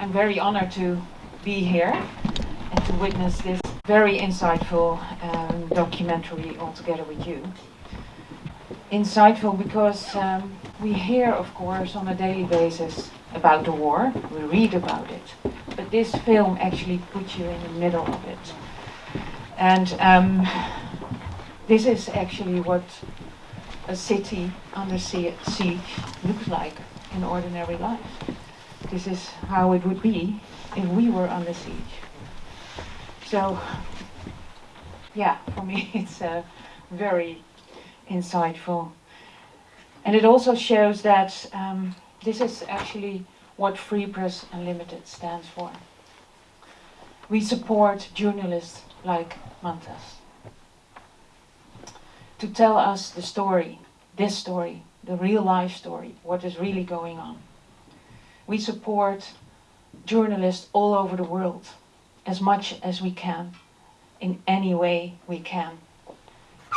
I'm very honored to be here and to witness this very insightful um, documentary all together with you. Insightful because um, we hear, of course, on a daily basis about the war, we read about it, but this film actually puts you in the middle of it. And um, this is actually what a city under siege looks like in ordinary life. This is how it would be if we were under siege. So, yeah, for me it's uh, very insightful. And it also shows that um, this is actually what Free Press Unlimited stands for. We support journalists like Mantas to tell us the story, this story, the real life story, what is really going on. We support journalists all over the world as much as we can, in any way we can.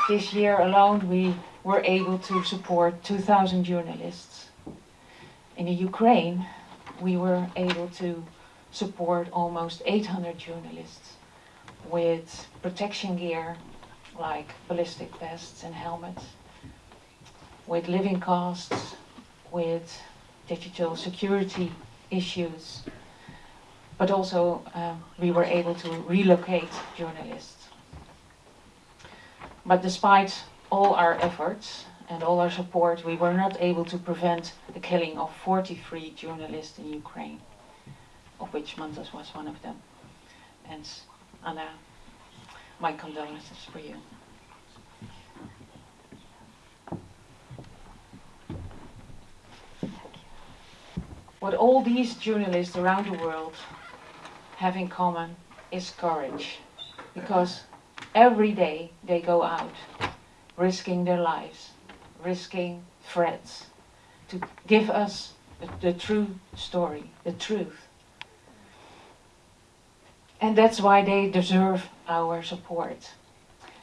This year alone we were able to support 2,000 journalists. In the Ukraine we were able to support almost 800 journalists with protection gear like ballistic vests and helmets, with living costs, with digital security issues, but also um, we were able to relocate journalists. But despite all our efforts and all our support, we were not able to prevent the killing of 43 journalists in Ukraine, of which Mantas was one of them. And Anna my condolences for you. What all these journalists around the world have in common is courage. Because every day they go out, risking their lives, risking threats, to give us the, true story, the truth. And that's why they deserve our support.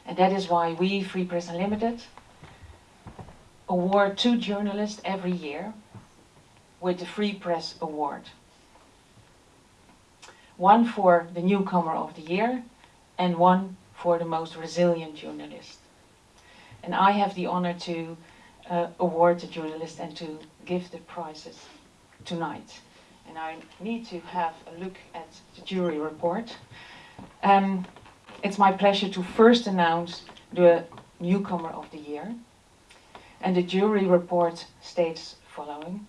And that is why we, Free Press Unlimited, award two journalists every year with the Free Press Award. One for the newcomer of the year and one for the most resilient journalist. And I have the honor to uh, award the journalist and to give the prizes tonight and I need to have a look at the jury report. Um, it's my pleasure to first announce the newcomer of the year. And the jury report states following.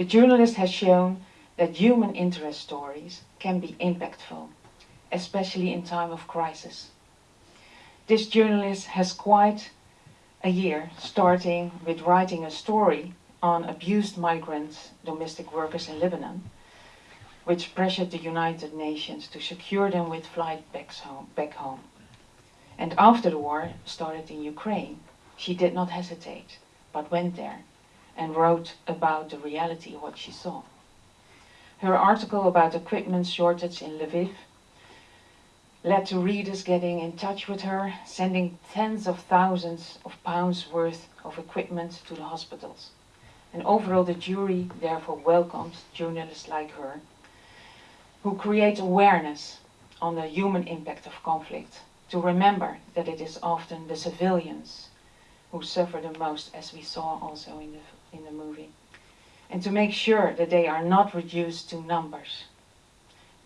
The journalist has shown that human interest stories can be impactful, especially in time of crisis. This journalist has quite a year starting with writing a story on abused migrant domestic workers in Lebanon, which pressured the United Nations to secure them with flight back home. Back home. And after the war started in Ukraine, she did not hesitate, but went there and wrote about the reality of what she saw. Her article about equipment shortage in Lviv led to readers getting in touch with her, sending tens of thousands of pounds worth of equipment to the hospitals. And overall the jury therefore welcomes journalists like her, who create awareness on the human impact of conflict, to remember that it is often the civilians who suffer the most, as we saw also in the, in the movie, and to make sure that they are not reduced to numbers.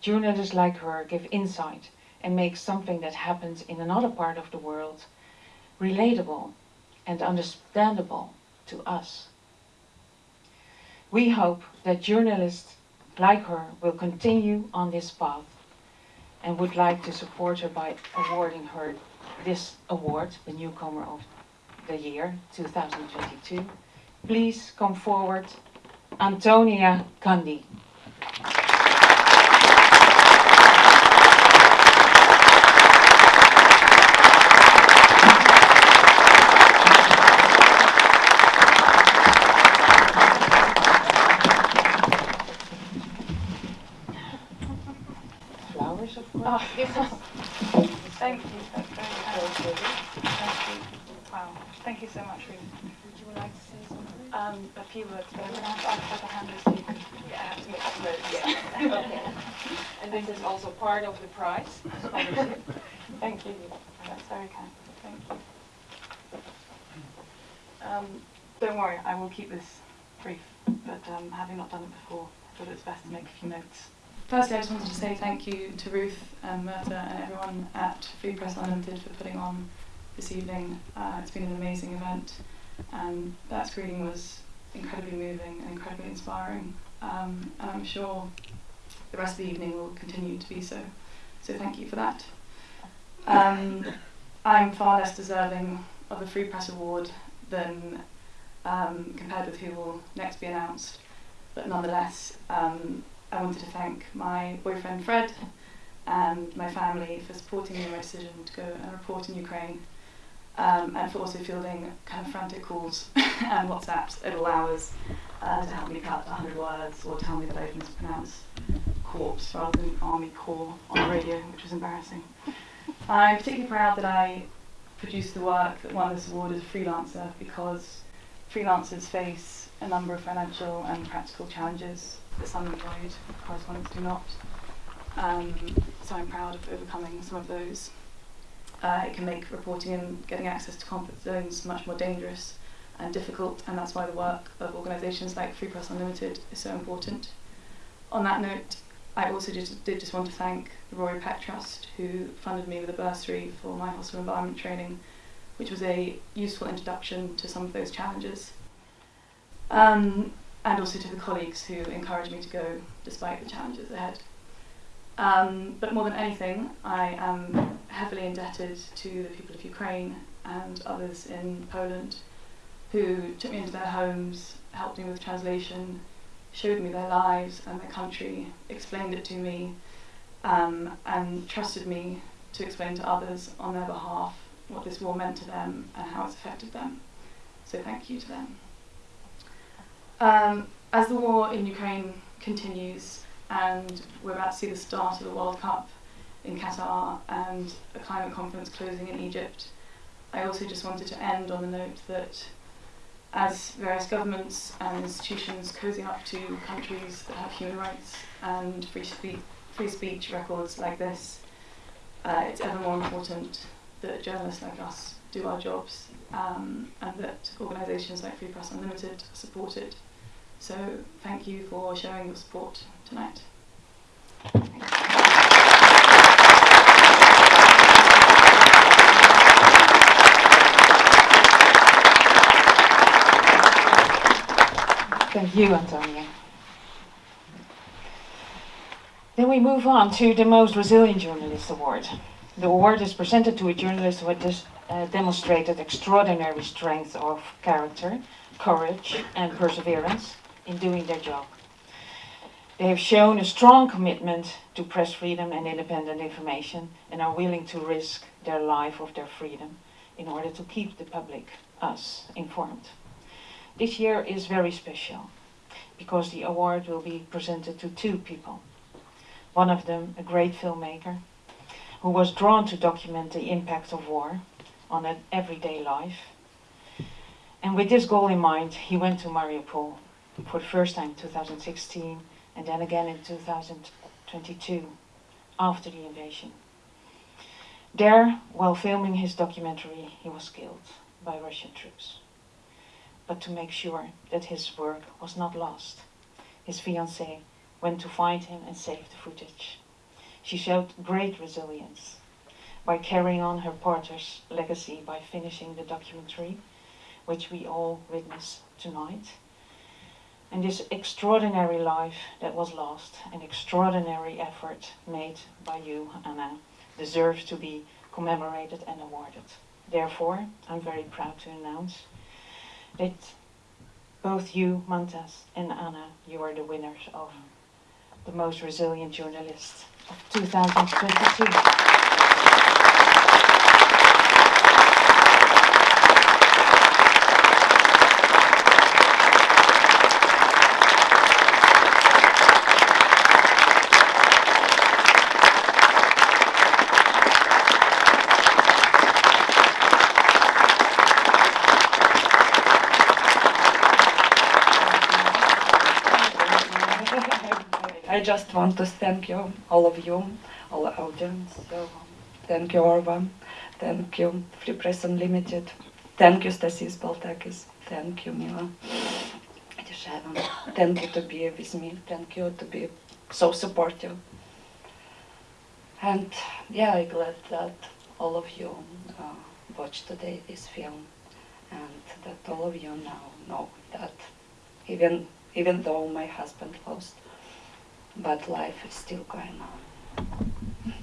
Journalists like her give insight and make something that happens in another part of the world relatable and understandable to us. We hope that journalists like her will continue on this path and would like to support her by awarding her this award, the Newcomer of the Year 2022. Please come forward, Antonia Cundy. Oh, this is, thank you, that's very kind. Thank you. Wow, thank you so much, Ruth. Would you like to say something? um, a few words, but I'm going to have to ask for the hand so you can Yeah, I have to make some notes. Yeah. okay. And this is also part of the prize. Thank you. That's very kind. Thank you. Um, don't worry, I will keep this brief, but um, having not done it before, I thought it was best to make a few notes. Firstly, I just wanted to say thank you to Ruth and Myrta and everyone at Free Press Unlimited for putting on this evening. Uh, it's been an amazing event, and that screening was incredibly moving and incredibly inspiring. Um, and I'm sure the rest of the evening will continue to be so. So thank you for that. Um, I'm far less deserving of the Free Press Award than um, compared with who will next be announced. But nonetheless, um, I wanted to thank my boyfriend Fred and my family for supporting me in my decision to go and report in Ukraine, um, and for also fielding kind of frantic calls and WhatsApps at all hours uh, to help me cut 100 words or tell me that I mispronounce corpse rather than army corps on the radio, which was embarrassing. I'm particularly proud that I produced the work that won this award as a freelancer because freelancers face a number of financial and practical challenges that some employed correspondents do not. Um, so I'm proud of overcoming some of those. Uh, it can make reporting and getting access to conflict zones much more dangerous and difficult, and that's why the work of organisations like Free Press Unlimited is so important. On that note, I also just, did just want to thank the Rory Peck Trust, who funded me with a bursary for my hostile environment training, which was a useful introduction to some of those challenges. Um, and also to the colleagues who encouraged me to go despite the challenges ahead. Um, but more than anything, I am heavily indebted to the people of Ukraine and others in Poland who took me into their homes, helped me with translation, showed me their lives and their country, explained it to me, um, and trusted me to explain to others on their behalf what this war meant to them and how it's affected them. So thank you to them. Um, as the war in Ukraine continues and we're about to see the start of the World Cup in Qatar and a climate conference closing in Egypt, I also just wanted to end on the note that as various governments and institutions cozy up to countries that have human rights and free, spe- free speech records like this, uh, it's ever more important that journalists like us do our jobs um, and that organisations like Free Press Unlimited are supported. So thank you for showing your support tonight. Thank you, Antonia. Then we move on to the Most Resilient Journalist Award. The award is presented to a journalist who has uh, demonstrated extraordinary strength of character, courage, and perseverance in doing their job. They have shown a strong commitment to press freedom and independent information and are willing to risk their life of their freedom in order to keep the public, us, informed. This year is very special because the award will be presented to two people. One of them, a great filmmaker, who was drawn to document the impact of war on an everyday life. And with this goal in mind, he went to Mariupol for the first time in 2016 and then again in 2022 after the invasion. There, while filming his documentary, he was killed by Russian troops but to make sure that his work was not lost. His fiancée went to find him and save the footage. She showed great resilience by carrying on her partner's legacy by finishing the documentary, which we all witness tonight. And this extraordinary life that was lost, an extraordinary effort made by you, Anna, deserves to be commemorated and awarded. Therefore, I'm very proud to announce that both you, Mantas, and Anna, you are the winners of the most resilient journalist of 2022. Just want to thank you, all of you, all the audience. So, thank you, Orva. Thank you, Free Press Unlimited. Thank you, Stasys Baltakis. Thank you, Mila. Thank you to be with me. Thank you to be so supportive. And yeah, I'm glad that all of you uh, watched today this film, and that all of you now know that even even though my husband lost, but life is still going on.